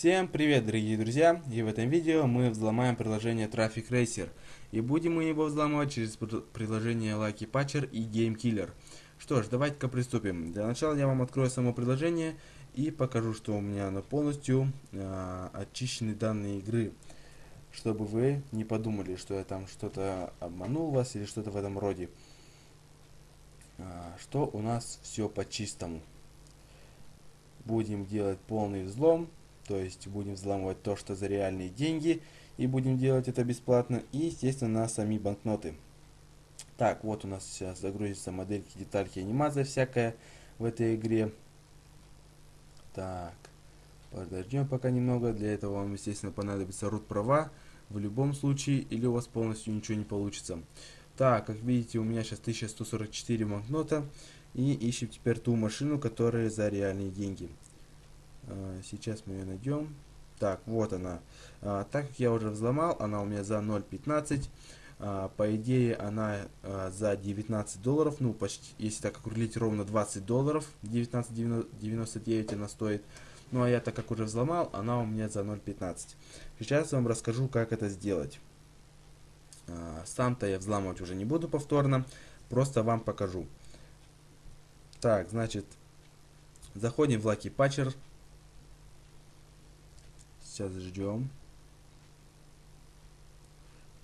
Всем привет, дорогие друзья! И в этом видео мы взломаем приложение Traffic Racer. И будем мы его взламывать через приложение Lucky Patcher и Game Killer. Что ж, давайте-ка приступим. Для начала я вам открою само приложение и покажу, что у меня оно полностью э, очищены данные игры. Чтобы вы не подумали, что я там что-то обманул вас или что-то в этом роде. Э, что у нас все по-чистому. Будем делать полный взлом то есть будем взламывать то, что за реальные деньги, и будем делать это бесплатно, и, естественно, на сами банкноты. Так, вот у нас сейчас загрузится модельки, детальки, анимация всякая в этой игре. Так, подождем пока немного. Для этого вам, естественно, понадобится root права в любом случае, или у вас полностью ничего не получится. Так, как видите, у меня сейчас 1144 банкнота. И ищем теперь ту машину, которая за реальные деньги. А, сейчас мы ее найдем. Так, вот она. А, так как я уже взломал, она у меня за 0.15. А, по идее, она за 19 долларов. Ну, почти, если так округлить, ровно 20 долларов. 19.99 она стоит. Ну, а я так как уже взломал, она у меня за 0.15. Сейчас я вам расскажу, как это сделать. Сам-то я взламывать уже не буду повторно. Просто вам покажу. Так, значит, заходим в Lucky Patcher. Сейчас ждем.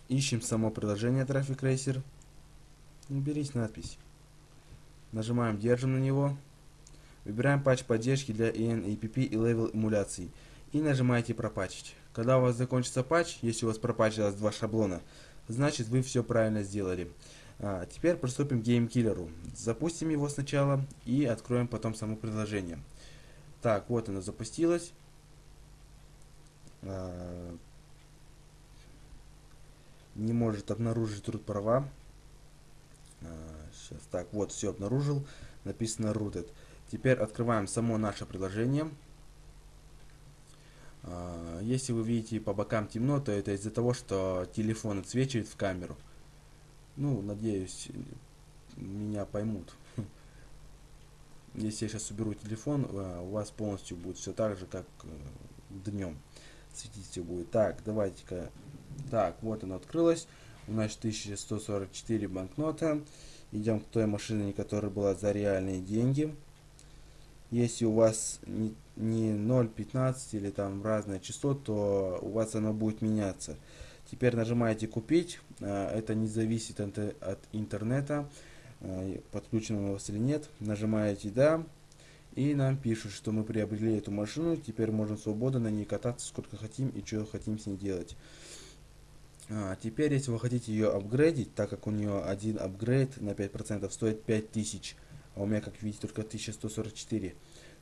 Ищем само приложение Traffic Racer. Уберись надпись. Нажимаем, держим на него. Выбираем патч поддержки для InApp и level эмуляции. И нажимаете пропатчить. Когда у вас закончится патч, если у вас пропатчилось два шаблона, значит вы все правильно сделали. А, теперь приступим к Killer. Запустим его сначала и откроем потом само приложение. Так, вот оно запустилось. А, не может обнаружить root права. Сейчас, а, так, вот, все обнаружил. Написано rooted. Теперь открываем само наше приложение. А, если вы видите по бокам темно, то это из-за того, что телефон отсвечивает в камеру. Ну, надеюсь, меня поймут. Если я сейчас уберу телефон, у вас полностью будет все так же, как э, днем светить все будет. Так, давайте-ка. Так, вот оно открылось. У нас 1144 банкнота. Идем к той машине, которая была за реальные деньги. Если у вас не, не 0.15 или там разное число, то у вас оно будет меняться. Теперь нажимаете купить. А, это не зависит от интернета, а, подключено у вас или нет. Нажимаете да. И нам пишут, что мы приобрели эту машину, теперь можем свободно на ней кататься сколько хотим и что хотим с ней делать. А, теперь, если вы хотите ее апгрейдить, так как у нее один апгрейд на 5% стоит 5000, а у меня, как видите, только 1144.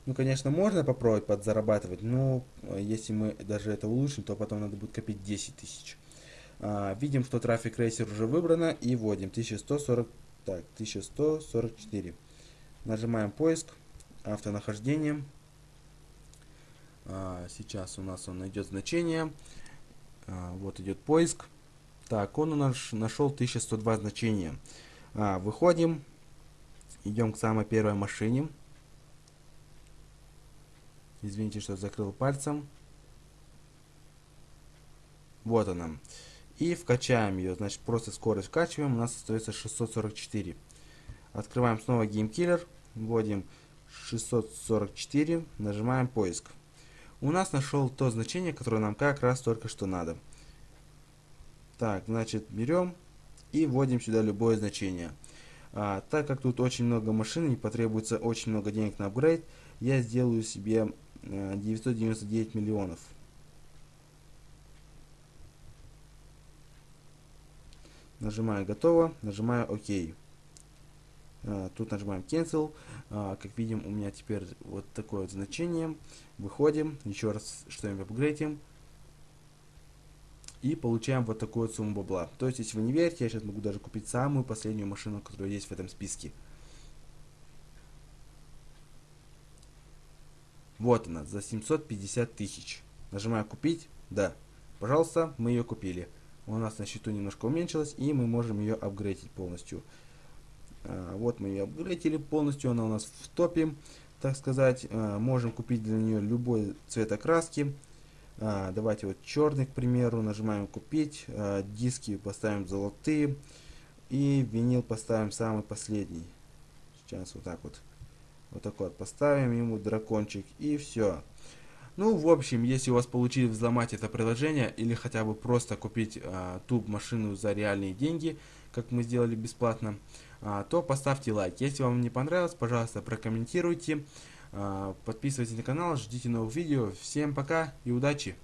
Ну, конечно, можно попробовать подзарабатывать, но э, если мы даже это улучшим, то потом надо будет копить 10 тысяч. А, видим, что трафик рейсер уже выбрано и вводим 1140, так, 1144. Нажимаем поиск автонахождением. А, сейчас у нас он найдет значение. А, вот идет поиск. Так, он у нас нашел 1102 значения. А, выходим. Идем к самой первой машине. Извините, что закрыл пальцем. Вот она. И вкачаем ее. Значит, просто скорость вкачиваем. У нас остается 644. Открываем снова GameKiller. Вводим 644, нажимаем поиск. У нас нашел то значение, которое нам как раз только что надо. Так, значит, берем и вводим сюда любое значение. А, так как тут очень много машин и потребуется очень много денег на апгрейд, я сделаю себе 999 э, миллионов. Нажимаю готово, нажимаю ОК. А, тут нажимаем Cancel. А, как видим, у меня теперь вот такое вот значение. Выходим, еще раз что-нибудь апгрейдим. И получаем вот такую сумму бабла. То есть, если вы не верите, я сейчас могу даже купить самую последнюю машину, которая есть в этом списке. Вот она, за 750 тысяч. Нажимаю купить. Да. Пожалуйста, мы ее купили. у нас на счету немножко уменьшилась, и мы можем ее апгрейдить полностью. А, вот мы ее апгрейдили полностью, она у нас в топе, так сказать. А, можем купить для нее любой цвет окраски. А, давайте вот черный, к примеру, нажимаем купить, диски поставим золотые, и винил поставим самый последний. Сейчас вот так вот. Вот такой вот поставим ему дракончик, и все. Ну, в общем, если у вас получилось взломать это приложение или хотя бы просто купить а, ту машину за реальные деньги, как мы сделали бесплатно, а, то поставьте лайк. Если вам не понравилось, пожалуйста, прокомментируйте. А, подписывайтесь на канал, ждите новых видео. Всем пока и удачи!